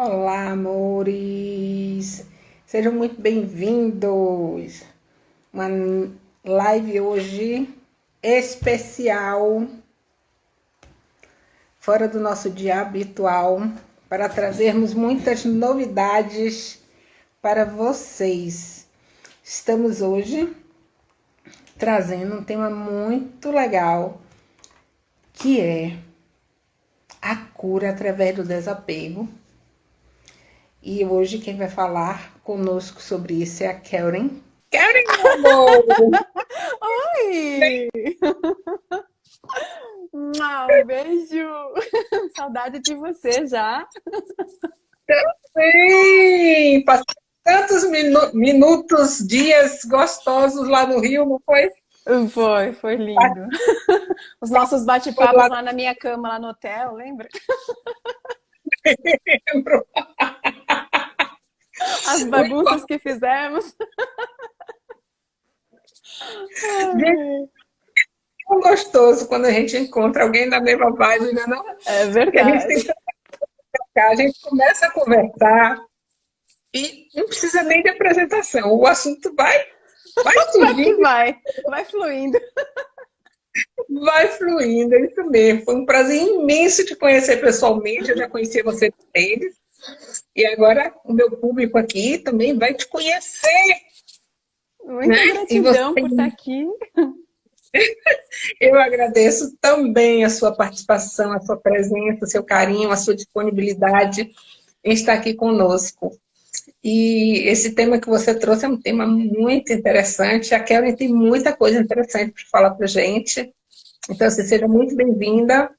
Olá, amores! Sejam muito bem-vindos! Uma live hoje especial, fora do nosso dia habitual, para trazermos muitas novidades para vocês. Estamos hoje trazendo um tema muito legal, que é a cura através do desapego e hoje quem vai falar conosco sobre isso é a Karen. Karen, meu amor! Oi! Um beijo! Saudade de você já. Também! Passei tantos minu minutos, dias gostosos lá no Rio, não foi? Foi, foi lindo. Os nossos bate-papos lá na minha cama, lá no hotel, lembra? Lembro. As bagunças que fizemos. é tão gostoso quando a gente encontra alguém da mesma vibe, né? Não? É verdade. A gente, a gente começa a conversar e não precisa nem de apresentação. O assunto vai, vai surgindo. Vai, vai fluindo. Vai fluindo, é isso mesmo. Foi um prazer imenso te conhecer pessoalmente. Eu já conhecia você deles. E agora o meu público aqui também vai te conhecer. Muita né? gratidão você... por estar aqui. Eu agradeço também a sua participação, a sua presença, o seu carinho, a sua disponibilidade em estar aqui conosco. E esse tema que você trouxe é um tema muito interessante. A Kelly tem muita coisa interessante para falar para gente. Então, você seja muito bem-vinda.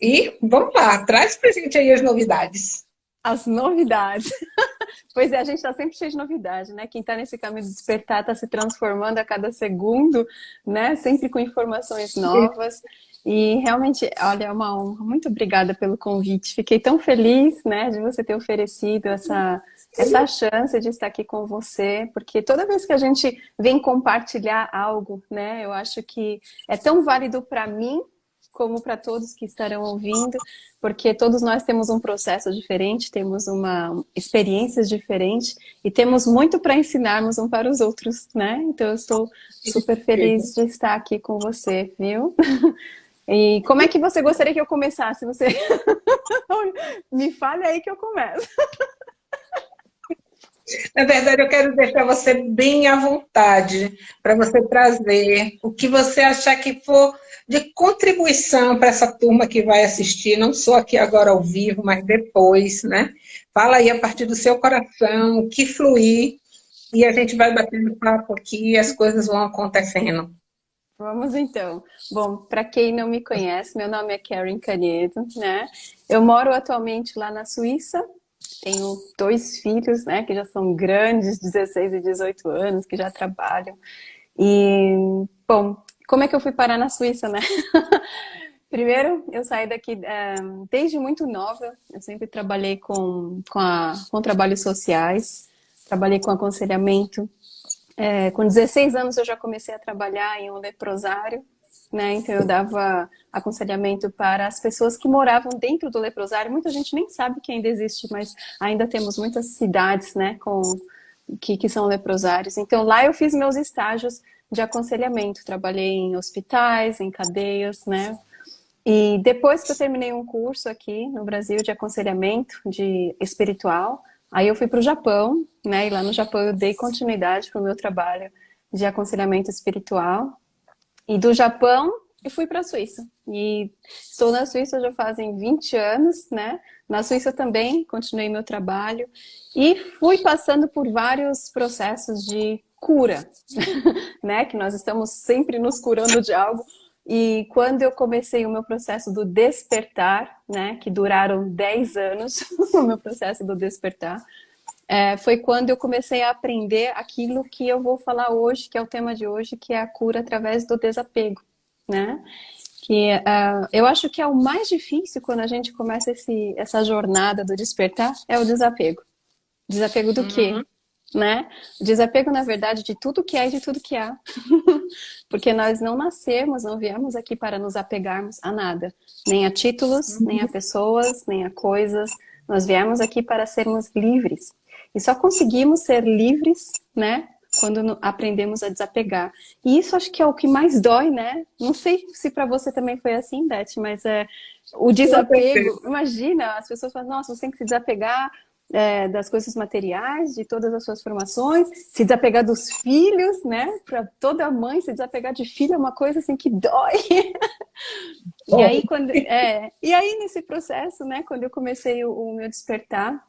E vamos lá, traz para gente aí as novidades. As novidades. pois é, a gente está sempre cheio de novidade, né? Quem está nesse caminho de despertar está se transformando a cada segundo, né? Sempre com informações novas. E realmente, olha, é uma honra. Muito obrigada pelo convite. Fiquei tão feliz, né, de você ter oferecido essa, essa chance de estar aqui com você, porque toda vez que a gente vem compartilhar algo, né, eu acho que é tão válido para mim como para todos que estarão ouvindo, porque todos nós temos um processo diferente, temos uma experiências diferentes e temos muito para ensinarmos um para os outros, né? Então eu estou super feliz de estar aqui com você, viu? E como é que você gostaria que eu começasse? Você me fale aí que eu começo. Na verdade, eu quero deixar você bem à vontade para você trazer o que você achar que for de contribuição para essa turma que vai assistir, não só aqui agora ao vivo, mas depois, né? Fala aí a partir do seu coração, o que fluir, e a gente vai batendo papo aqui e as coisas vão acontecendo. Vamos então. Bom, para quem não me conhece, meu nome é Karen Canedo, né? Eu moro atualmente lá na Suíça, tenho dois filhos, né, que já são grandes, 16 e 18 anos, que já trabalham. E, bom, como é que eu fui parar na Suíça, né? Primeiro, eu saí daqui é, desde muito nova, eu sempre trabalhei com, com, a, com trabalhos sociais, trabalhei com aconselhamento. É, com 16 anos eu já comecei a trabalhar em um leprosário, né? Então eu dava aconselhamento para as pessoas que moravam dentro do leprosário. Muita gente nem sabe que ainda existe, mas ainda temos muitas cidades, né, com, que, que são leprosários. Então lá eu fiz meus estágios de aconselhamento. Trabalhei em hospitais, em cadeias, né? E depois que eu terminei um curso aqui no Brasil de aconselhamento de espiritual, aí eu fui para o Japão, né? E lá no Japão eu dei continuidade para o meu trabalho de aconselhamento espiritual. E do Japão eu fui para a Suíça. E estou na Suíça já fazem 20 anos, né? Na Suíça também continuei meu trabalho e fui passando por vários processos de cura, né? Que nós estamos sempre nos curando de algo. E quando eu comecei o meu processo do despertar, né? Que duraram 10 anos, o meu processo do despertar, é, foi quando eu comecei a aprender aquilo que eu vou falar hoje, que é o tema de hoje, que é a cura através do desapego, né? Que uh, eu acho que é o mais difícil quando a gente começa esse, essa jornada do despertar, é o desapego. Desapego do uhum. quê? né? Desapego, na verdade, de tudo que é e de tudo que há. Porque nós não nascemos, não viemos aqui para nos apegarmos a nada. Nem a títulos, uhum. nem a pessoas, nem a coisas, Nós viemos aqui para sermos livres. E só conseguimos ser livres, né? Quando aprendemos a desapegar. E isso acho que é o que mais dói, né? Não sei se para você também foi assim, Beth, mas é o desapego. Imagina, as pessoas falam, nossa, você tem que se desapegar é, das coisas materiais, de todas as suas formações, se desapegar dos filhos, né? Para toda mãe se desapegar de filho é uma coisa assim que dói. e aí quando é, e aí nesse processo, né? Quando eu comecei o, o meu despertar,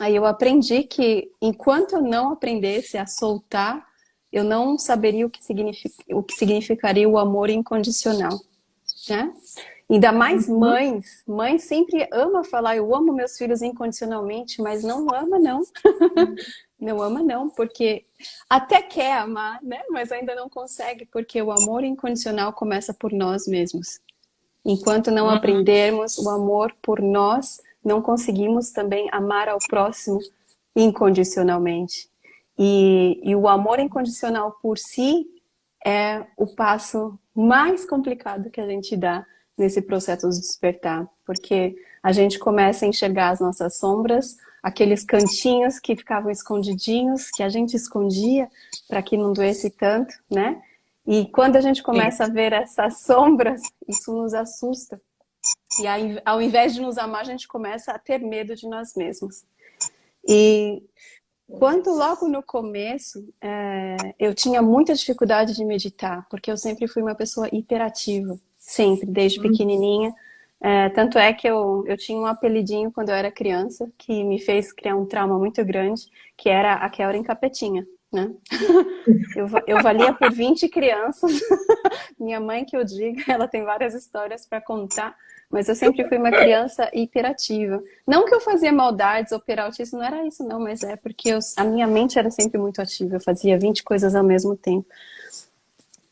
aí eu aprendi que enquanto eu não aprendesse a soltar, eu não saberia o que, significa, o que significaria o amor incondicional, né? Ainda mais uhum. mães. Mãe sempre ama falar, eu amo meus filhos incondicionalmente, mas não ama, não. não ama, não, porque até quer amar, né? Mas ainda não consegue, porque o amor incondicional começa por nós mesmos. Enquanto não uhum. aprendermos o amor por nós, não conseguimos também amar ao próximo incondicionalmente. E, e o amor incondicional por si é o passo mais complicado que a gente dá nesse processo de despertar, porque a gente começa a enxergar as nossas sombras, aqueles cantinhos que ficavam escondidinhos, que a gente escondia para que não doesse tanto, né? E quando a gente começa a ver essas sombras, isso nos assusta. E aí, ao invés de nos amar, a gente começa a ter medo de nós mesmos. E quando logo no começo, é, eu tinha muita dificuldade de meditar, porque eu sempre fui uma pessoa hiperativa. Sempre, desde uhum. pequenininha. É, tanto é que eu, eu tinha um apelidinho quando eu era criança, que me fez criar um trauma muito grande, que era a Kelren Capetinha. Né? Eu, eu valia por 20 crianças. Minha mãe, que eu diga, ela tem várias histórias para contar, mas eu sempre fui uma criança hiperativa. Não que eu fazia maldades ou peraltice, não era isso não, mas é porque eu, a minha mente era sempre muito ativa, eu fazia 20 coisas ao mesmo tempo.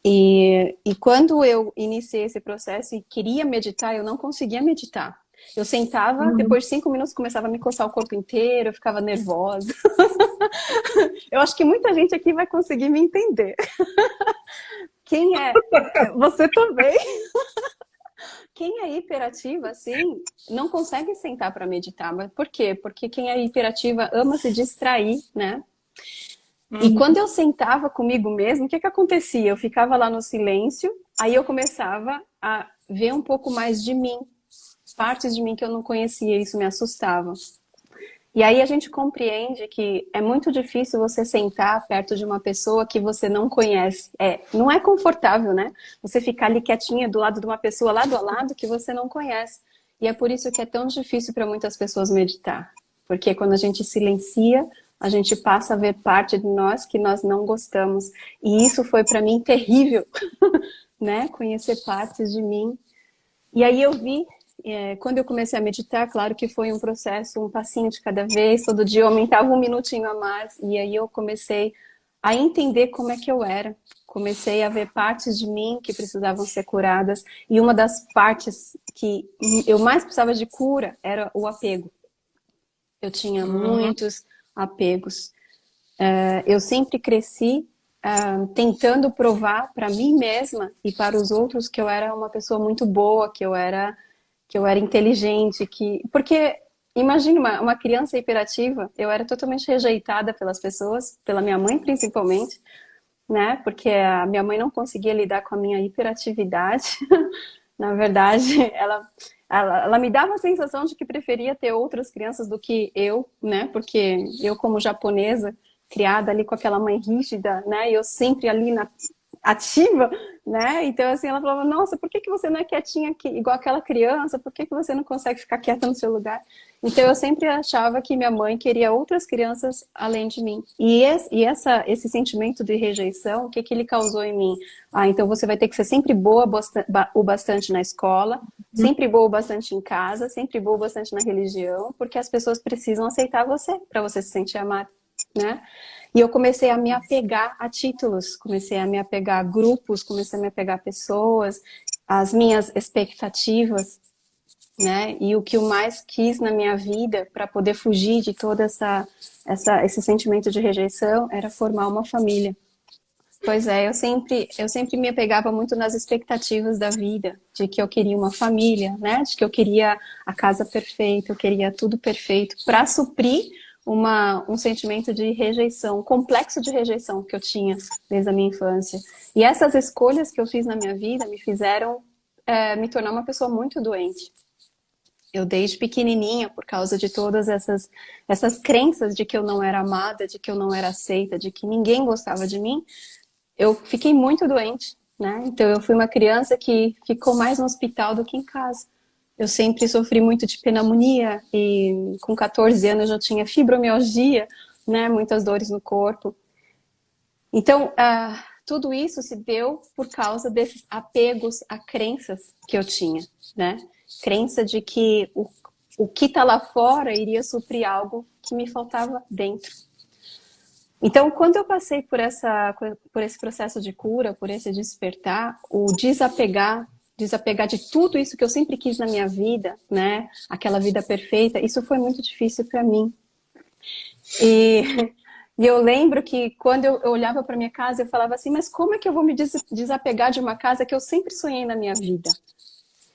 E, e quando eu iniciei esse processo e queria meditar, eu não conseguia meditar. Eu sentava, uhum. depois de cinco minutos começava a me coçar o corpo inteiro, eu ficava nervosa. eu acho que muita gente aqui vai conseguir me entender. Quem é? Você também. Quem é hiperativa, assim, não consegue sentar para meditar. Mas por quê? Porque quem é hiperativa ama se distrair, né? Uhum. E quando eu sentava comigo mesmo, o que que acontecia? Eu ficava lá no silêncio, aí eu começava a ver um pouco mais de mim, partes de mim que eu não conhecia, isso me assustava. E aí a gente compreende que é muito difícil você sentar perto de uma pessoa que você não conhece. É, não é confortável, né? Você ficar ali quietinha do lado de uma pessoa lado a lado que você não conhece. E é por isso que é tão difícil para muitas pessoas meditar. Porque quando a gente silencia, a gente passa a ver parte de nós que nós não gostamos. E isso foi para mim terrível, né? Conhecer partes de mim. E aí eu vi, é, quando eu comecei a meditar, claro que foi um processo, um passinho de cada vez, todo dia eu aumentava um minutinho a mais, e aí eu comecei a entender como é que eu era. Comecei a ver partes de mim que precisavam ser curadas, e uma das partes que eu mais precisava de cura era o apego. Eu tinha uhum. muitos apegos. Uh, eu sempre cresci uh, tentando provar para mim mesma e para os outros que eu era uma pessoa muito boa, que eu era, que eu era inteligente, que... Porque, imagine uma, uma criança hiperativa, eu era totalmente rejeitada pelas pessoas, pela minha mãe principalmente, né? Porque a minha mãe não conseguia lidar com a minha hiperatividade. Na verdade, ela ela, ela, me dava a sensação de que preferia ter outras crianças do que eu, né? Porque eu, como japonesa, criada ali com aquela mãe rígida, né? Eu sempre ali na ativa, né? Então, assim, ela falava, nossa, por que, que você não é quietinha aqui, igual aquela criança? Por que, que você não consegue ficar quieta no seu lugar? Então, eu sempre achava que minha mãe queria outras crianças além de mim. E, esse, e essa, esse sentimento de rejeição, o que, que ele causou em mim? Ah, então você vai ter que ser sempre boa o bastante na escola, sempre boa o bastante em casa, sempre boa o bastante na religião, porque as pessoas precisam aceitar você, para você se sentir amada, né? E eu comecei a me apegar a títulos, comecei a me apegar a grupos, comecei a me apegar a pessoas, as minhas expectativas, né? E o que eu mais quis na minha vida para poder fugir de toda essa, essa esse sentimento de rejeição era formar uma família. Pois é, eu sempre, eu sempre me apegava muito nas expectativas da vida, de que eu queria uma família, né? De que eu queria a casa perfeita, eu queria tudo perfeito, para suprir uma, um sentimento de rejeição, um complexo de rejeição que eu tinha desde a minha infância. E essas escolhas que eu fiz na minha vida me fizeram é, me tornar uma pessoa muito doente. Eu desde pequenininha, por causa de todas essas, essas crenças de que eu não era amada, de que eu não era aceita, de que ninguém gostava de mim, eu fiquei muito doente, né? Então eu fui uma criança que ficou mais no hospital do que em casa. Eu sempre sofri muito de pneumonia e com 14 anos eu tinha fibromialgia, né? Muitas dores no corpo. Então, uh, tudo isso se deu por causa desses apegos a crenças que eu tinha, né? Crença de que o, o que está lá fora iria suprir algo que me faltava dentro. Então, quando eu passei por, essa, por esse processo de cura, por esse despertar, o desapegar desapegar de tudo isso que eu sempre quis na minha vida, né? Aquela vida perfeita, isso foi muito difícil para mim. E, e, eu lembro que quando eu, olhava para minha casa, eu falava assim, mas como é que eu vou me desapegar de uma casa que eu sempre sonhei na minha vida?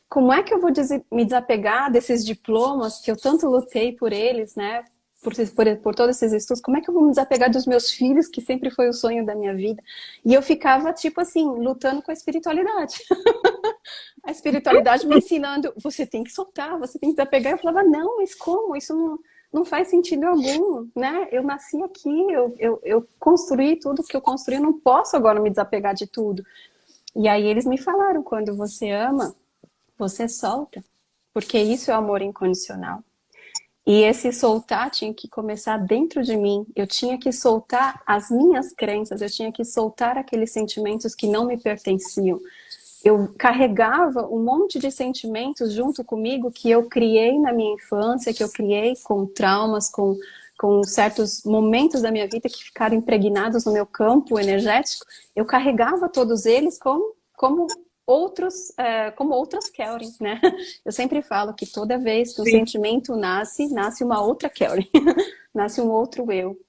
Como é que eu vou me desapegar desses diplomas que eu tanto lutei por eles, né? Por, por, por, todos esses estudos, como é que eu vou me desapegar dos meus filhos, que sempre foi o sonho da minha vida? E eu ficava, tipo assim, lutando com a espiritualidade. a espiritualidade me ensinando, você tem que soltar, você tem que desapegar. Eu falava, não, mas como? Isso não, não faz sentido algum, né? Eu nasci aqui, eu, eu, eu construí tudo que eu construí, eu não posso agora me desapegar de tudo. E aí eles me falaram, quando você ama, você solta, porque isso é o amor incondicional. E esse soltar tinha que começar dentro de mim. Eu tinha que soltar as minhas crenças, eu tinha que soltar aqueles sentimentos que não me pertenciam. Eu carregava um monte de sentimentos junto comigo que eu criei na minha infância, que eu criei com traumas, com, com certos momentos da minha vida que ficaram impregnados no meu campo energético. Eu carregava todos eles como, como outros, é, como outras Kelly, né? Eu sempre falo que toda vez que um Sim. sentimento nasce, nasce uma outra Kelly, nasce um outro eu.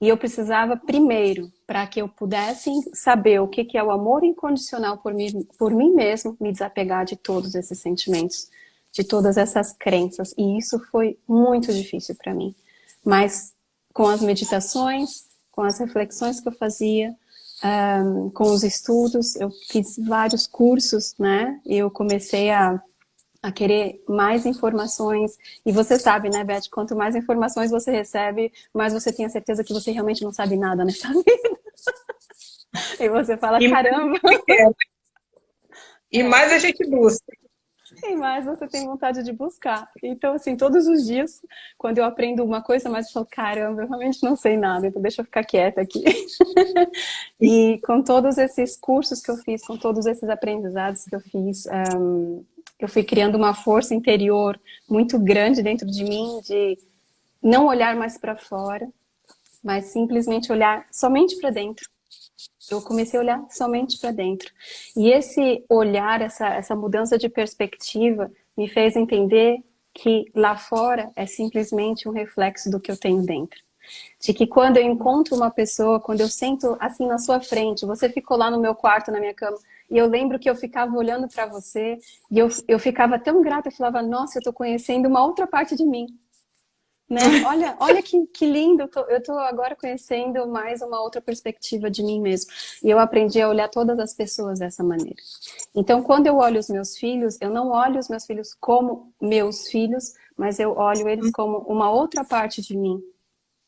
E eu precisava primeiro, para que eu pudesse saber o que, que é o amor incondicional por mim, por mim mesmo, me desapegar de todos esses sentimentos, de todas essas crenças. E isso foi muito difícil para mim. Mas com as meditações, com as reflexões que eu fazia, um, com os estudos, eu fiz vários cursos, né? Eu comecei a, a querer mais informações. E você sabe, né, Beth? Quanto mais informações você recebe, mais você tem a certeza que você realmente não sabe nada nessa vida. e você fala, e caramba! E mais a gente busca e mais você tem vontade de buscar. Então, assim, todos os dias, quando eu aprendo uma coisa, mais eu falo, caramba, eu realmente não sei nada, então deixa eu ficar quieta aqui. e com todos esses cursos que eu fiz, com todos esses aprendizados que eu fiz, um, eu fui criando uma força interior muito grande dentro de mim, de não olhar mais para fora, mas simplesmente olhar somente para dentro eu comecei a olhar somente para dentro. E esse olhar, essa, essa mudança de perspectiva, me fez entender que lá fora é simplesmente um reflexo do que eu tenho dentro. De que quando eu encontro uma pessoa, quando eu sento assim na sua frente, você ficou lá no meu quarto, na minha cama, e eu lembro que eu ficava olhando para você, e eu, eu ficava tão grata, eu falava, nossa, eu estou conhecendo uma outra parte de mim. Né? Olha, olha que, que lindo, eu tô, eu tô agora conhecendo mais uma outra perspectiva de mim mesmo. E eu aprendi a olhar todas as pessoas dessa maneira. Então, quando eu olho os meus filhos, eu não olho os meus filhos como meus filhos, mas eu olho eles como uma outra parte de mim.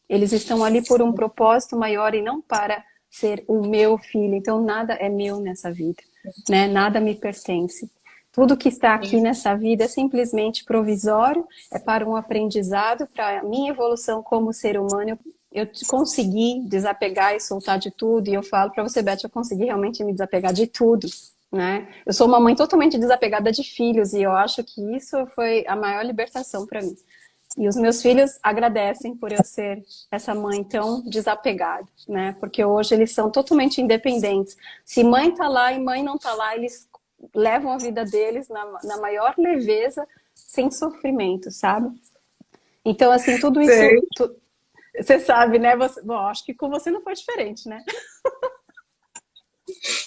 Eles estão ali por um propósito maior e não para ser o meu filho. Então, nada é meu nessa vida, né? Nada me pertence. Tudo que está aqui nessa vida é simplesmente provisório, é para um aprendizado, para a minha evolução como ser humano. Eu, consegui desapegar e soltar de tudo, e eu falo para você, Beth, eu consegui realmente me desapegar de tudo. Né? Eu sou uma mãe totalmente desapegada de filhos, e eu acho que isso foi a maior libertação para mim. E os meus filhos agradecem por eu ser essa mãe tão desapegada, né? Porque hoje eles são totalmente independentes. Se mãe tá lá e mãe não tá lá, eles levam a vida deles na, na maior leveza, sem sofrimento, sabe? Então, assim, tudo isso... Tu, você sabe, né? Você, bom, acho que com você não foi diferente, né?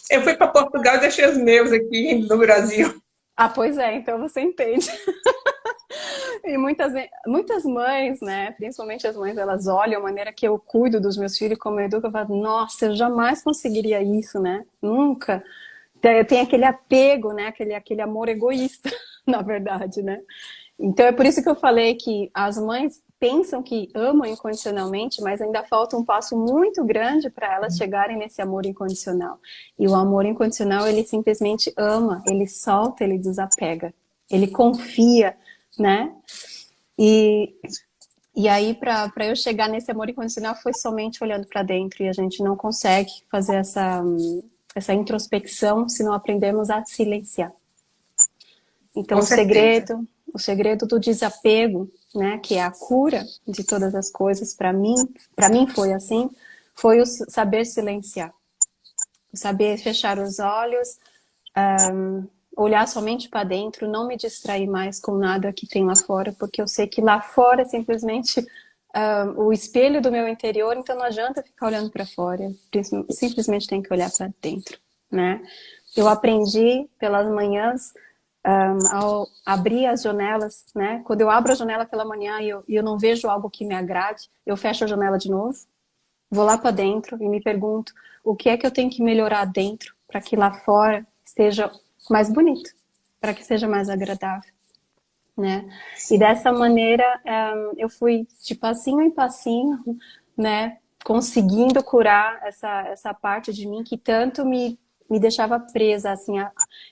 Eu fui para Portugal e deixei os meus aqui no Brasil. Ah, pois é, então você entende. e muitas, muitas mães, né, principalmente as mães, elas olham a maneira que eu cuido dos meus filhos, como eu educo, eu falo, nossa, eu jamais conseguiria isso, né? Nunca. Tem aquele apego, né, aquele, aquele amor egoísta, na verdade, né? Então é por isso que eu falei que as mães pensam que amam incondicionalmente, mas ainda falta um passo muito grande para elas chegarem nesse amor incondicional. E o amor incondicional, ele simplesmente ama, ele solta, ele desapega, ele confia, né? E, e aí, para eu chegar nesse amor incondicional, foi somente olhando para dentro, e a gente não consegue fazer essa, essa introspecção se não aprendermos a silenciar. Então, Com o certeza. segredo o segredo do desapego, né, que é a cura de todas as coisas, para mim, para mim foi assim, foi o saber silenciar. O saber fechar os olhos, um, olhar somente para dentro, não me distrair mais com nada que tem lá fora, porque eu sei que lá fora simplesmente um, o espelho do meu interior, então não adianta ficar olhando para fora, simplesmente tem que olhar para dentro, né? Eu aprendi pelas manhãs um, ao abrir as janelas, né? Quando eu abro a janela pela manhã e eu, eu não vejo algo que me agrade, eu fecho a janela de novo, vou lá para dentro e me pergunto o que é que eu tenho que melhorar dentro para que lá fora esteja mais bonito, para que seja mais agradável, né? E dessa maneira um, eu fui de passinho em passinho, né? Conseguindo curar essa, essa parte de mim que tanto me me deixava presa, assim, a,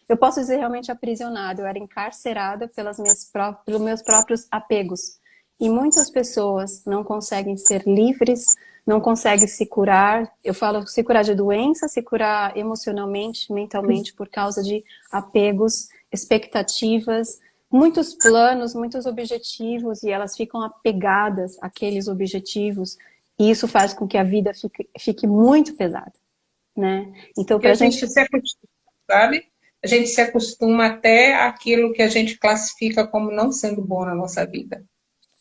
eu posso dizer realmente aprisionada, eu era encarcerada pelas minhas pelos meus próprios apegos. E muitas pessoas não conseguem ser livres, não conseguem se curar, eu falo se curar de doença, se curar emocionalmente, mentalmente, por causa de apegos, expectativas, muitos planos, muitos objetivos, e elas ficam apegadas àqueles objetivos, e isso faz com que a vida fique, fique muito pesada né? Então, para a gente... gente se acostuma, sabe? A gente se acostuma até aquilo que a gente classifica como não sendo bom na nossa vida.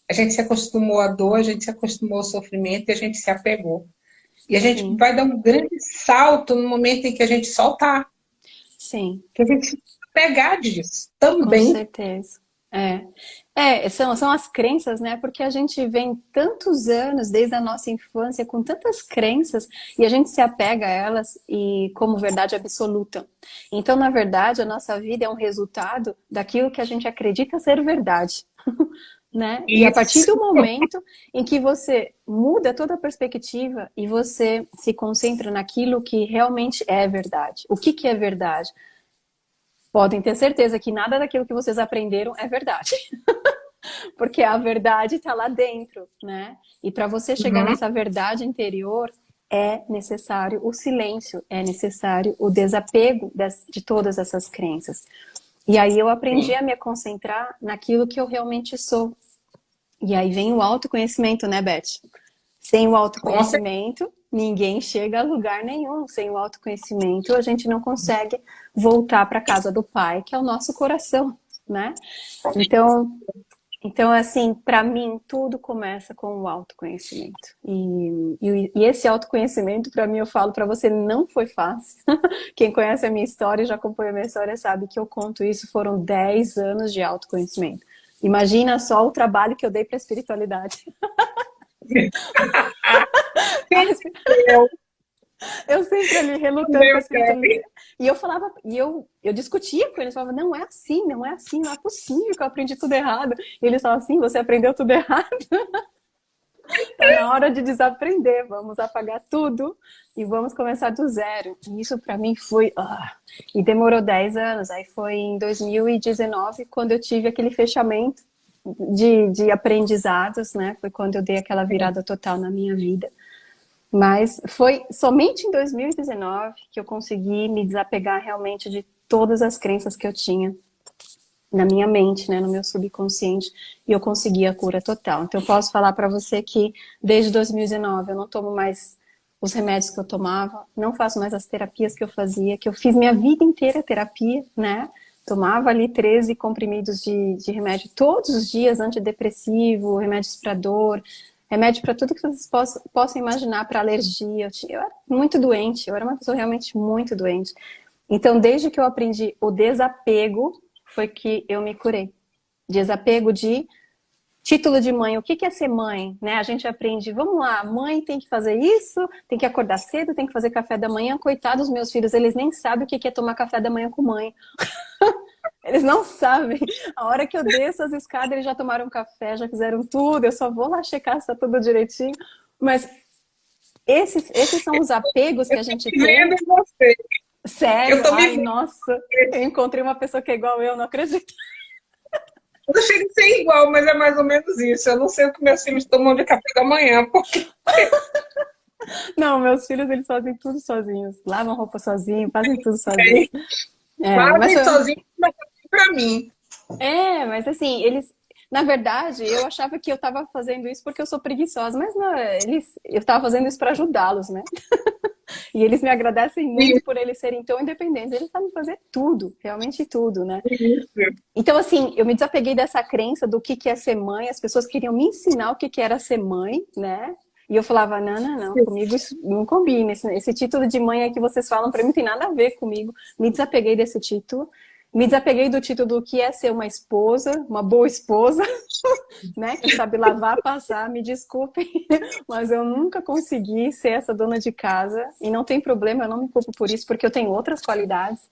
A gente se acostumou à dor, a gente se acostumou ao sofrimento e a gente se apegou. E a gente Sim. vai dar um grande salto no momento em que a gente soltar. Sim. Que a gente pegar disso também. Com certeza. É. É, são, são as crenças, né? Porque a gente vem tantos anos, desde a nossa infância, com tantas crenças, e a gente se apega a elas e como verdade absoluta. Então, na verdade, a nossa vida é um resultado daquilo que a gente acredita ser verdade. né? E a partir do momento em que você muda toda a perspectiva e você se concentra naquilo que realmente é verdade. O que, que é verdade? Podem ter certeza que nada daquilo que vocês aprenderam é verdade. Porque a verdade está lá dentro, né? E para você chegar uhum. nessa verdade interior, é necessário o silêncio, é necessário o desapego das, de todas essas crenças. E aí eu aprendi a me concentrar naquilo que eu realmente sou. E aí vem o autoconhecimento, né, Beth? Sem o autoconhecimento, ninguém chega a lugar nenhum. Sem o autoconhecimento, a gente não consegue voltar para a casa do pai, que é o nosso coração, né? Então, então assim, para mim, tudo começa com o autoconhecimento. E, e, e esse autoconhecimento, para mim, eu falo para você, não foi fácil. Quem conhece a minha história, já acompanha a minha história, sabe que eu conto isso, foram 10 anos de autoconhecimento. Imagina só o trabalho que eu dei para a espiritualidade. eu sempre ali relutando. E eu falava, e eu, eu discutia com eles, falava, não é assim, não é assim, não é possível que eu aprendi tudo errado. E eles falavam assim, você aprendeu tudo errado. Está na hora de desaprender, vamos apagar tudo e vamos começar do zero. E isso para mim foi... Ah, e demorou 10 anos, aí foi em 2019 quando eu tive aquele fechamento de, de aprendizados, né? Foi quando eu dei aquela virada total na minha vida. Mas foi somente em 2019 que eu consegui me desapegar realmente de todas as crenças que eu tinha na minha mente, né, no meu subconsciente, e eu consegui a cura total. Então eu posso falar para você que desde 2019 eu não tomo mais os remédios que eu tomava, não faço mais as terapias que eu fazia, que eu fiz minha vida inteira terapia, né? Tomava ali 13 comprimidos de, de remédio todos os dias, antidepressivo, remédios para dor, remédio para tudo que vocês possam, possam imaginar, para alergia. Eu, tinha, eu era muito doente, eu era uma pessoa realmente muito doente. Então, desde que eu aprendi o desapego, foi que eu me curei. Desapego de título de mãe, o que é ser mãe? Né? A gente aprende, vamos lá, mãe tem que fazer isso, tem que acordar cedo, tem que fazer café da manhã. Coitados dos meus filhos, eles nem sabem o que é tomar café da manhã com mãe. Eles não sabem. A hora que eu desço as escadas, eles já tomaram café, já fizeram tudo. Eu só vou lá checar se tá tudo direitinho. Mas esses, esses são os apegos que a gente tem. Você. Sério? Eu tô Ai, me... nossa. Eu encontrei uma pessoa que é igual eu, não acredito. Eu não chego a ser igual, mas é mais ou menos isso. Eu não sei o que meus filhos tomam de café da manhã, porque... Não, meus filhos, eles fazem tudo sozinhos. Lavam roupa sozinhos, fazem tudo sozinhos. É, fazem eu... sozinhos, mas para mim. É, mas assim, eles, na verdade, eu achava que eu estava fazendo isso porque eu sou preguiçosa, mas não, eles, eu estava fazendo isso para ajudá-los, né? e eles me agradecem muito Sim. por eles serem tão independentes. Eles sabem fazer tudo, realmente tudo, né? Então, assim, eu me desapeguei dessa crença do que, que é ser mãe. As pessoas queriam me ensinar o que, que era ser mãe, né? E eu falava, não, não, não, comigo isso não combina. Esse, esse título de mãe é que vocês falam para mim não tem nada a ver comigo. Me desapeguei desse título. Me desapeguei do título do que é ser uma esposa, uma boa esposa, né? Que sabe lavar, passar, me desculpem, mas eu nunca consegui ser essa dona de casa. E não tem problema, eu não me culpo por isso, porque eu tenho outras qualidades.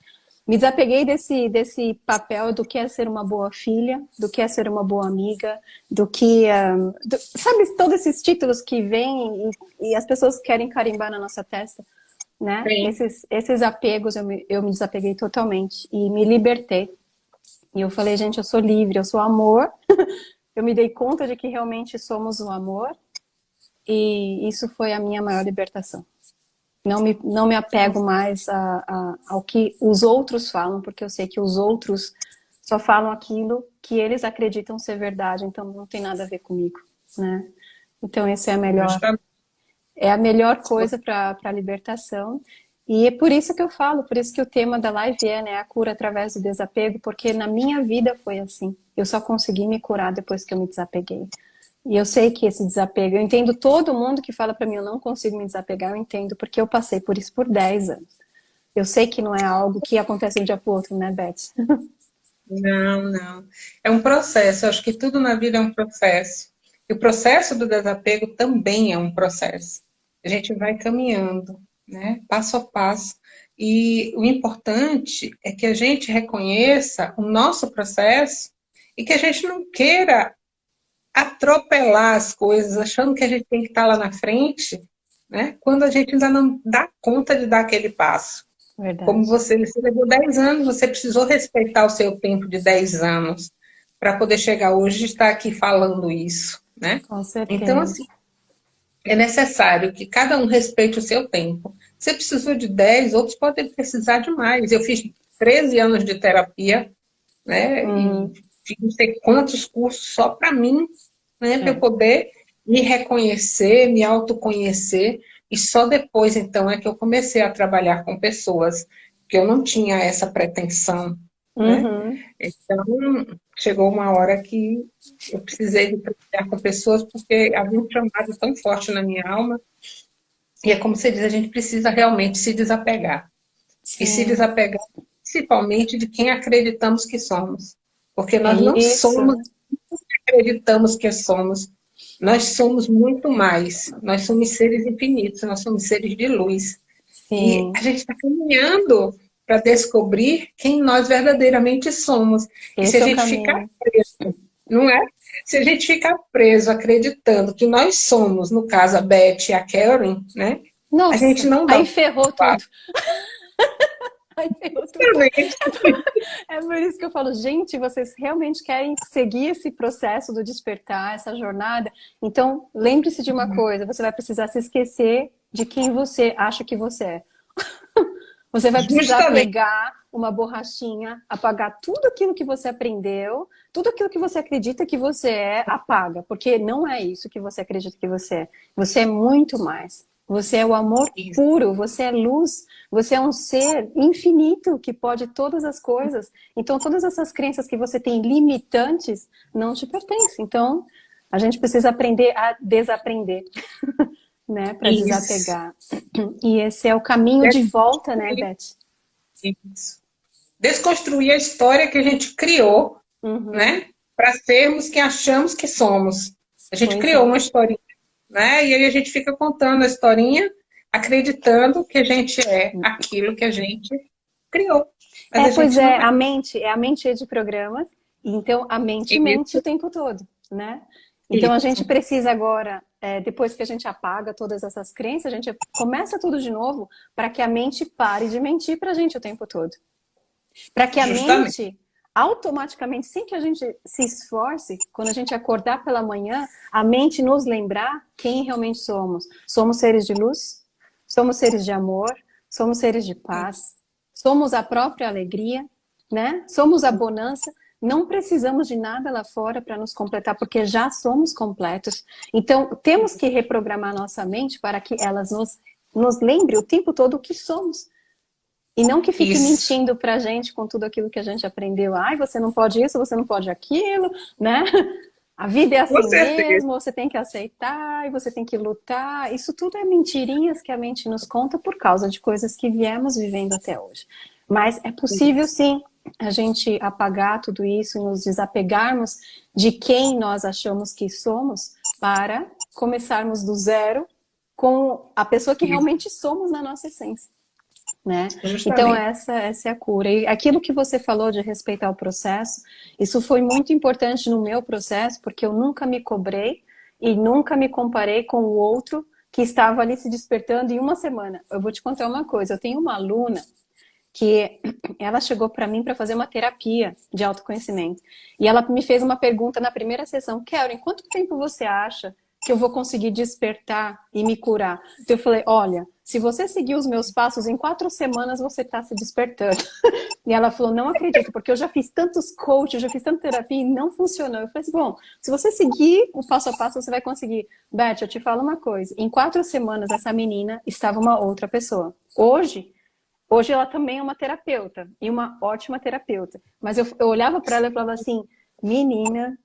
Me desapeguei desse, desse papel do que é ser uma boa filha, do que é ser uma boa amiga, do que... Um, do, sabe, todos esses títulos que vêm e, e as pessoas querem carimbar na nossa testa né? Esses, esses apegos eu me, eu me desapeguei totalmente e me libertei. E eu falei, gente, eu sou livre, eu sou amor. eu me dei conta de que realmente somos o amor. E isso foi a minha maior libertação. Não me, não me apego mais a, a, ao que os outros falam, porque eu sei que os outros só falam aquilo que eles acreditam ser verdade, então não tem nada a ver comigo, né? Então esse é a melhor, é a melhor coisa para a libertação. E é por isso que eu falo, por isso que o tema da live é né, a cura através do desapego, porque na minha vida foi assim. Eu só consegui me curar depois que eu me desapeguei. E eu sei que esse desapego, eu entendo todo mundo que fala para mim, eu não consigo me desapegar, eu entendo, porque eu passei por isso por 10 anos. Eu sei que não é algo que acontece de um dia para o outro, né, Beth? Não, não. É um processo, eu acho que tudo na vida é um processo. E o processo do desapego também é um processo a gente vai caminhando, né? passo a passo. E o importante é que a gente reconheça o nosso processo e que a gente não queira atropelar as coisas, achando que a gente tem que estar lá na frente, né? quando a gente ainda não dá conta de dar aquele passo. Verdade. Como você, você levou 10 anos, você precisou respeitar o seu tempo de 10 anos para poder chegar hoje e estar aqui falando isso. Né? Com certeza. Então, assim, é necessário que cada um respeite o seu tempo. Você precisou de 10, outros podem precisar de mais. Eu fiz 13 anos de terapia, né? Hum. E fiz não sei quantos cursos só para mim, né? É. Para eu poder me reconhecer, me autoconhecer. E só depois, então, é que eu comecei a trabalhar com pessoas, que eu não tinha essa pretensão. Né? Uhum. Então, chegou uma hora que eu precisei de trabalhar com pessoas porque havia um chamado tão forte na minha alma. E é como você diz, a gente precisa realmente se desapegar. Sim. E se desapegar principalmente de quem acreditamos que somos. Porque nós é não somos acreditamos que somos. Nós somos muito mais. Nós somos seres infinitos, nós somos seres de luz. Sim. E a gente está caminhando para descobrir quem nós verdadeiramente somos. Esse e se a é gente ficar preso, não é? Se a gente ficar preso acreditando que nós somos, no caso a Beth e a Karen, né? Nossa, a gente não dá. Aí ferrou tudo. Tudo. É por isso que eu falo, gente, vocês realmente querem seguir esse processo do despertar, essa jornada? Então, lembre-se de uma uhum. coisa, você vai precisar se esquecer de quem você acha que você é. Você vai precisar Justamente. pegar uma borrachinha, apagar tudo aquilo que você aprendeu, tudo aquilo que você acredita que você é, apaga. Porque não é isso que você acredita que você é. Você é muito mais. Você é o amor puro, você é luz, você é um ser infinito que pode todas as coisas. Então, todas essas crenças que você tem limitantes não te pertencem. Então, A gente precisa aprender a desaprender, né? Para desapegar. E esse é o caminho de volta, né, Beth? Isso. Desconstruir a história que a gente criou, uhum. né? Para sermos quem achamos que somos. A gente pois criou é. uma historinha, né? E aí a gente fica contando a historinha, acreditando que a gente é aquilo que a gente criou. Mas é, pois é, é, a mente, é a mente de programas, então a mente Isso. mente o tempo todo, né? Então Isso. a gente precisa agora, é, depois que a gente apaga todas essas crenças, a gente começa tudo de novo para que a mente pare de mentir para a gente o tempo todo. Para que a Justamente. mente automaticamente, sem que a gente se esforce, quando a gente acordar pela manhã, a mente nos lembrar quem realmente somos. Somos seres de luz, somos seres de amor, somos seres de paz, somos a própria alegria, né? Somos a bonança. Não precisamos de nada lá fora para nos completar, porque já somos completos. Então, temos que reprogramar nossa mente para que elas nos, nos lembre o tempo todo o que somos. E não que fique isso. mentindo pra gente com tudo aquilo que a gente aprendeu. Ai, você não pode isso, você não pode aquilo, né? A vida é assim mesmo, você tem que aceitar e você tem que lutar. Isso tudo é mentirinhas que a mente nos conta por causa de coisas que viemos vivendo até hoje. Mas é possível sim a gente apagar tudo isso e nos desapegarmos de quem nós achamos que somos para começarmos do zero com a pessoa que realmente somos na nossa essência né? Então essa, essa é a cura. E aquilo que você falou de respeitar o processo, isso foi muito importante no meu processo, porque eu nunca me cobrei e nunca me comparei com o outro que estava ali se despertando em uma semana. Eu vou te contar uma coisa, eu tenho uma aluna que ela chegou para mim para fazer uma terapia de autoconhecimento. E ela me fez uma pergunta na primeira sessão, Karen, quanto tempo você acha que eu vou conseguir despertar e me curar? Então eu falei, olha, se você seguir os meus passos, em quatro semanas você está se despertando. e ela falou, não acredito, porque eu já fiz tantos coaches, eu já fiz tanta terapia e não funcionou. Eu falei bom, se você seguir o passo a passo, você vai conseguir. Beth, eu te falo uma coisa, em quatro semanas essa menina estava uma outra pessoa. Hoje, hoje ela também é uma terapeuta, e uma ótima terapeuta. Mas eu, eu olhava para ela e falava assim, menina,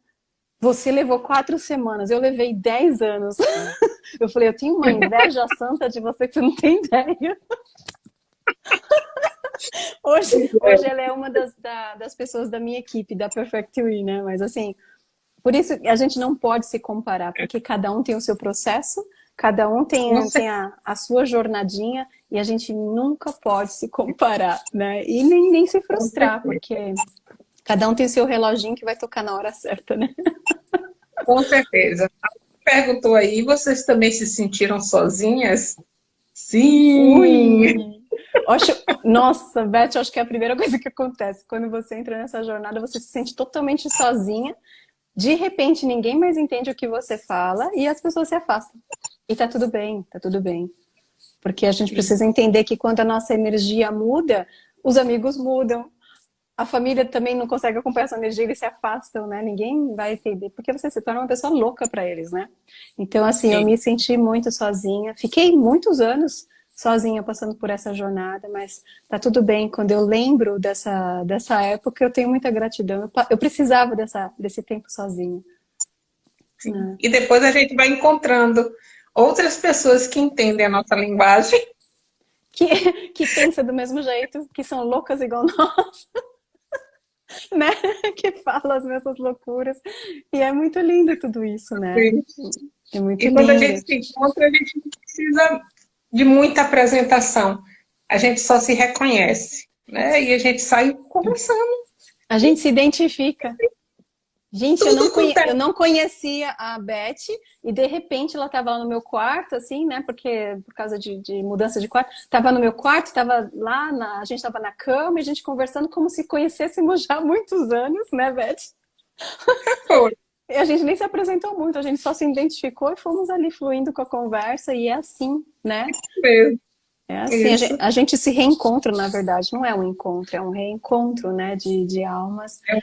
você levou quatro semanas, eu levei dez anos. Eu falei, eu tenho uma inveja santa de você que você não tem ideia. Hoje, hoje ela é uma das, da, das pessoas da minha equipe, da Perfect We, né? Mas assim, por isso a gente não pode se comparar, porque cada um tem o seu processo, cada um tem, tem a, a sua jornadinha e a gente nunca pode se comparar, né? E nem, nem se frustrar, porque cada um tem o seu reloginho que vai tocar na hora certa, né? Com certeza perguntou aí, vocês também se sentiram sozinhas? Sim! Acho, nossa, Beth, acho que é a primeira coisa que acontece. Quando você entra nessa jornada, você se sente totalmente sozinha. De repente, ninguém mais entende o que você fala e as pessoas se afastam. E tá tudo bem, tá tudo bem. Porque a gente precisa entender que quando a nossa energia muda, os amigos mudam, a família também não consegue acompanhar essa energia, eles se afastam, né? Ninguém vai entender, porque você se torna uma pessoa louca para eles, né? Então, assim, Sim. eu me senti muito sozinha. Fiquei muitos anos sozinha passando por essa jornada, mas tá tudo bem. Quando eu lembro dessa, dessa época, eu tenho muita gratidão. Eu, eu precisava dessa, desse tempo sozinha. Né? E depois a gente vai encontrando outras pessoas que entendem a nossa linguagem. Que, que pensam do mesmo jeito, que são loucas igual nós. né? Que fala as mesmas loucuras. E é muito lindo tudo isso, né? É muito e lindo. quando a gente se encontra, a gente não precisa de muita apresentação. A gente só se reconhece, né? E a gente sai conversando. A gente se identifica. Gente, eu não, conhe... eu não, conhecia a Beth e de repente ela estava lá no meu quarto, assim, né? Porque por causa de, de mudança de quarto, estava no meu quarto, estava lá, na... a gente estava na cama e a gente conversando como se conhecêssemos já há muitos anos, né, Beth? Foi. E a gente nem se apresentou muito, a gente só se identificou e fomos ali fluindo com a conversa e é assim, né? É, é assim, a gente, a gente, se reencontra, na verdade, não é um encontro, é um reencontro, né, de, de almas. É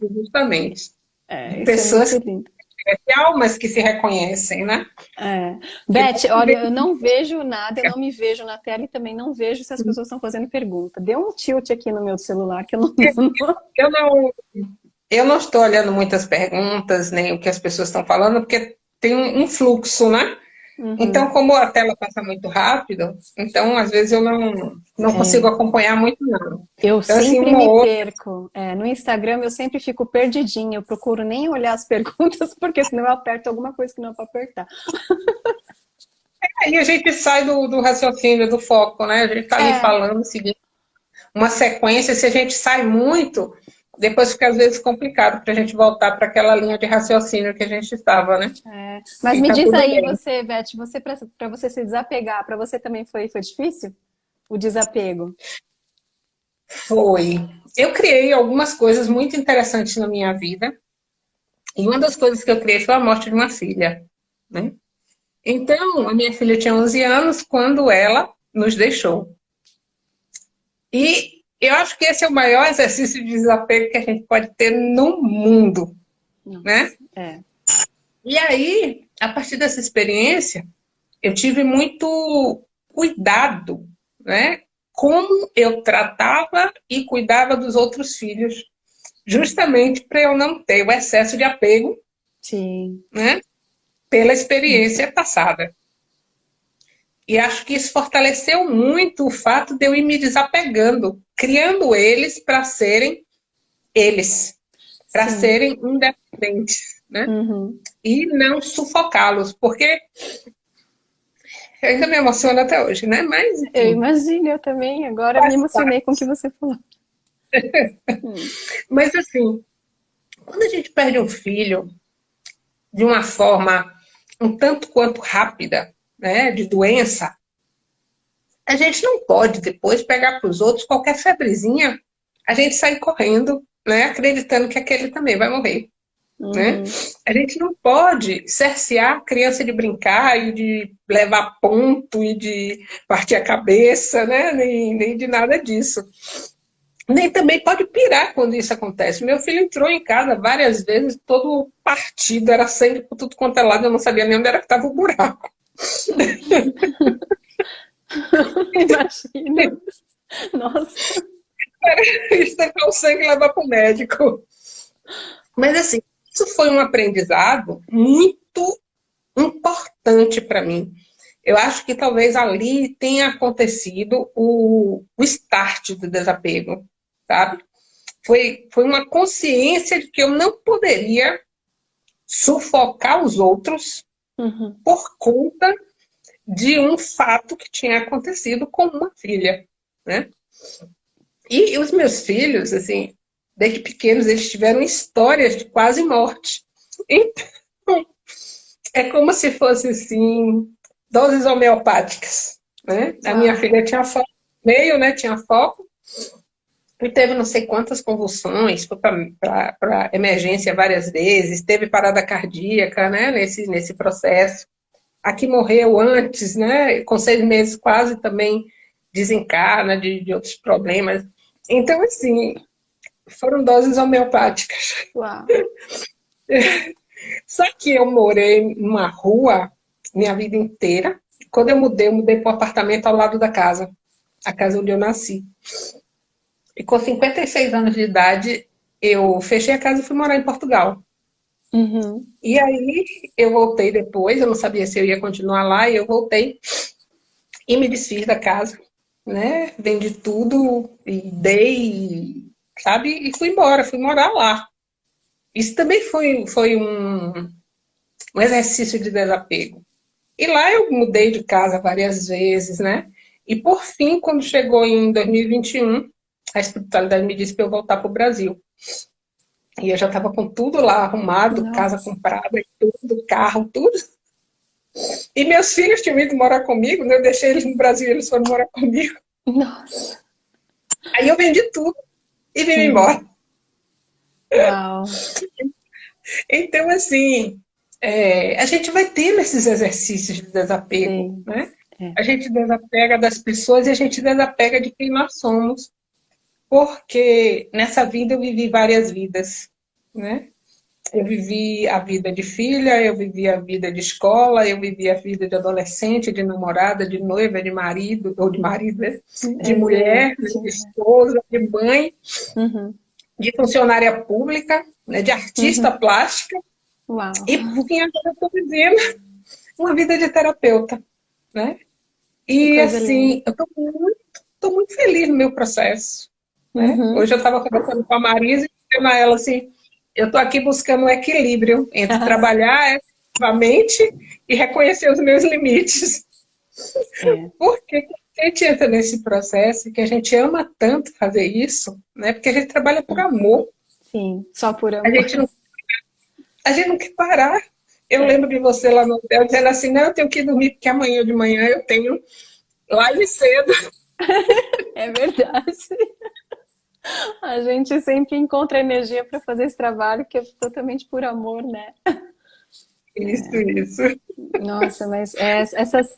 justamente. É, Pessoas, é almas que se reconhecem, né? É. Beth, olha, eu não vejo nada, eu não me vejo na tela e também não vejo se as pessoas estão fazendo pergunta. Deu um tilt aqui no meu celular que eu não... Eu não, eu não estou olhando muitas perguntas, nem o que as pessoas estão falando, porque tem um fluxo, né? Uhum. Então, como a tela passa muito rápido, então às vezes eu não, não é. consigo acompanhar muito, não. Eu então, assim, sempre assim, me outra... perco. É, no Instagram eu sempre fico perdidinha, eu procuro nem olhar as perguntas, porque senão eu aperto alguma coisa que não é para apertar. É, e a gente sai do, do raciocínio, do foco, né? A gente está ali é. falando, seguindo uma sequência, se a gente sai muito, depois fica às vezes complicado para a gente voltar para aquela linha de raciocínio que a gente estava, né? É. Mas e me tá diz aí, bem. você, Beth, você, para você se desapegar, para você também foi, foi difícil? O desapego? Foi. Eu criei algumas coisas muito interessantes na minha vida. E uma das coisas que eu criei foi a morte de uma filha. Né? Então, a minha filha tinha 11 anos quando ela nos deixou. E eu acho que esse é o maior exercício de desapego que a gente pode ter no mundo, Nossa, né? É. E aí, a partir dessa experiência, eu tive muito cuidado, né? Como eu tratava e cuidava dos outros filhos, justamente para eu não ter o excesso de apego, Sim. né? Pela experiência passada. E acho que isso fortaleceu muito o fato de eu ir me desapegando, criando eles para serem eles, para serem independentes, né? Uhum. E não sufocá-los, porque ainda me emociona até hoje, né? Mas eu imagino, eu também. Agora me emocionei parte. com o que você falou. Mas assim, quando a gente perde um filho de uma forma um tanto quanto rápida, né, de doença, a gente não pode depois pegar para os outros qualquer febrezinha, a gente sai correndo, né, acreditando que aquele também vai morrer. Né? Uhum. Né? A gente não pode cercear a criança de brincar e de levar ponto e de partir a cabeça, né? nem, nem de nada disso. Nem também pode pirar quando isso acontece. Meu filho entrou em casa várias vezes, todo partido, era sangue por tudo quanto é lado, eu não sabia nem onde era que estava o buraco. Imagina. Nossa. Isso é o sangue levar para o médico. Mas assim, isso foi um aprendizado muito importante para mim. Eu acho que talvez ali tenha acontecido o, o start do desapego, sabe? Foi, foi uma consciência de que eu não poderia sufocar os outros uhum. por conta de um fato que tinha acontecido com uma filha, né? E os meus filhos, assim, desde pequenos, eles tiveram histórias de quase morte. Então, é como se fosse, assim, doses homeopáticas, né? A minha filha tinha foco meio, né? Tinha foco. E teve não sei quantas convulsões, foi para emergência várias vezes, teve parada cardíaca, né? Nesse, nesse processo. Aqui morreu antes, né? Com seis meses quase também desencarna de, de outros problemas. Então, assim, foram doses homeopáticas. Uau. Só que eu morei numa rua minha vida inteira. Quando eu mudei, eu mudei para um apartamento ao lado da casa. A casa onde eu nasci. E com 56 anos de idade, eu fechei a casa e fui morar em Portugal. Uhum. E aí eu voltei depois, eu não sabia se eu ia continuar lá, e eu voltei e me desfiz da casa, né? Vendi tudo e dei, sabe? E fui embora, fui morar lá. Isso também foi, foi um, um exercício de desapego. E lá eu mudei de casa várias vezes, né? E por fim, quando chegou em 2021, a espiritualidade me disse para eu voltar para o Brasil. E eu já estava com tudo lá arrumado, Nossa. casa comprada, tudo, carro, tudo. E meus filhos tinham ido morar comigo, né? eu deixei eles no Brasil eles foram morar comigo. Nossa. Aí eu vendi tudo e vim Sim. embora. Uau. Então, assim, é, a gente vai tendo esses exercícios de desapego, Sim. né? É. A gente desapega das pessoas e a gente desapega de quem nós somos porque nessa vida eu vivi várias vidas, né? Eu vivi a vida de filha, eu vivi a vida de escola, eu vivi a vida de adolescente, de namorada, de noiva, de marido, ou de marido, né? de é, mulher, de esposa, de mãe, uhum. de funcionária pública, né, de artista uhum. plástica. Uau. E por fim, agora eu estou vivendo uma vida de terapeuta, né? E assim, linda. eu estou muito, tô muito feliz no meu processo. Né? Uhum. Hoje eu estava conversando com a Marisa e dizendo a ela assim, eu estou aqui buscando um equilíbrio entre trabalhar ativamente e reconhecer os meus limites. É. Porque a gente entra nesse processo que a gente ama tanto fazer isso, né? Porque a gente trabalha por amor. Sim, só por amor. A gente não, a gente não quer parar. Eu é. lembro de você lá no hotel dizendo assim, não, eu tenho que dormir porque amanhã de manhã eu tenho live cedo. É verdade. A gente sempre encontra energia para fazer esse trabalho que é totalmente por amor, né? Isso, é. isso. Nossa, mas é, essas...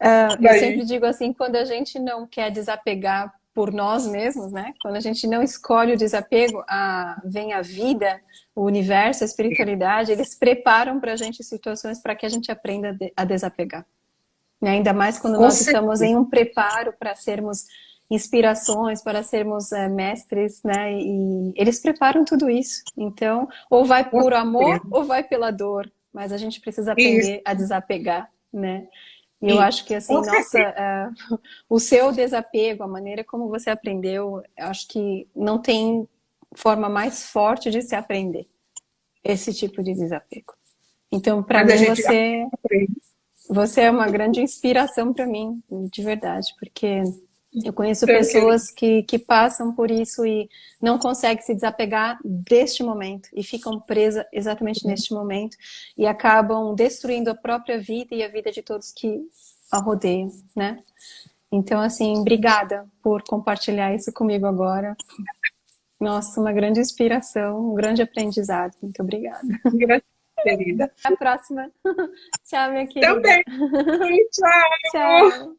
Uh, eu sempre digo assim, quando a gente não quer desapegar por nós mesmos, né? Quando a gente não escolhe o desapego, a, vem a vida, o universo, a espiritualidade, eles preparam para a gente situações para que a gente aprenda a desapegar. Né? Ainda mais quando Com nós certeza. estamos em um preparo para sermos inspirações, para sermos é, mestres, né? E eles preparam tudo isso. Então, ou vai por amor ou vai pela dor. Mas a gente precisa aprender isso. a desapegar, né? E eu acho que assim, nossa, uh, o seu desapego, a maneira como você aprendeu, acho que não tem forma mais forte de se aprender esse tipo de desapego. Então, para mim, você, você é uma grande inspiração para mim, de verdade, porque eu conheço pessoas que, que passam por isso e não conseguem se desapegar deste momento e ficam presas exatamente uhum. neste momento e acabam destruindo a própria vida e a vida de todos que a rodeiam, né? Então, assim, obrigada por compartilhar isso comigo agora. Nossa, uma grande inspiração, um grande aprendizado. Muito obrigada. Gratidão, querida. Até a próxima. Tchau, minha querida. Também. Tchau. Tchau.